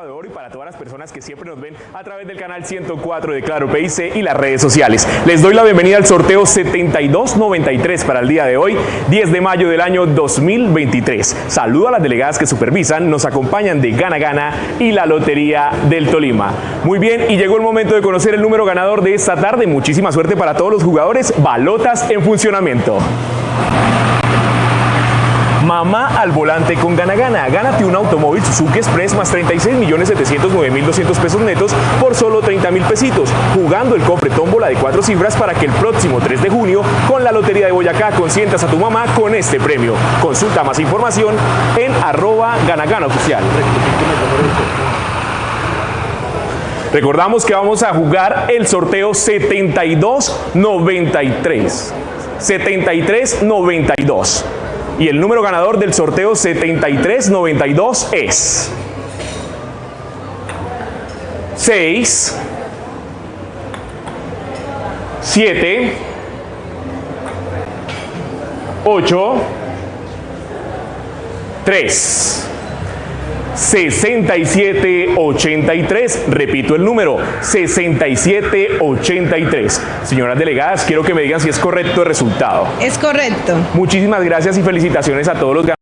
De Oro y para todas las personas que siempre nos ven a través del canal 104 de Claro PIC y las redes sociales. Les doy la bienvenida al sorteo 7293 para el día de hoy, 10 de mayo del año 2023. Saludo a las delegadas que supervisan, nos acompañan de Gana Gana y la Lotería del Tolima. Muy bien, y llegó el momento de conocer el número ganador de esta tarde. Muchísima suerte para todos los jugadores. Balotas en funcionamiento. Mamá al volante con Gana Gana. Gánate un automóvil Suzuki Express más 36 millones 709 mil 200 pesos netos por solo 30 mil pesitos. Jugando el cofre tómbola de cuatro cifras para que el próximo 3 de junio con la Lotería de Boyacá consientas a tu mamá con este premio. Consulta más información en arroba Gana oficial. Recordamos que vamos a jugar el sorteo 7293. 7392. Y el número ganador del sorteo 7392 es 6 7 8 3 6783. Repito el número, 6783. Señoras delegadas, quiero que me digan si es correcto el resultado. Es correcto. Muchísimas gracias y felicitaciones a todos los ganadores.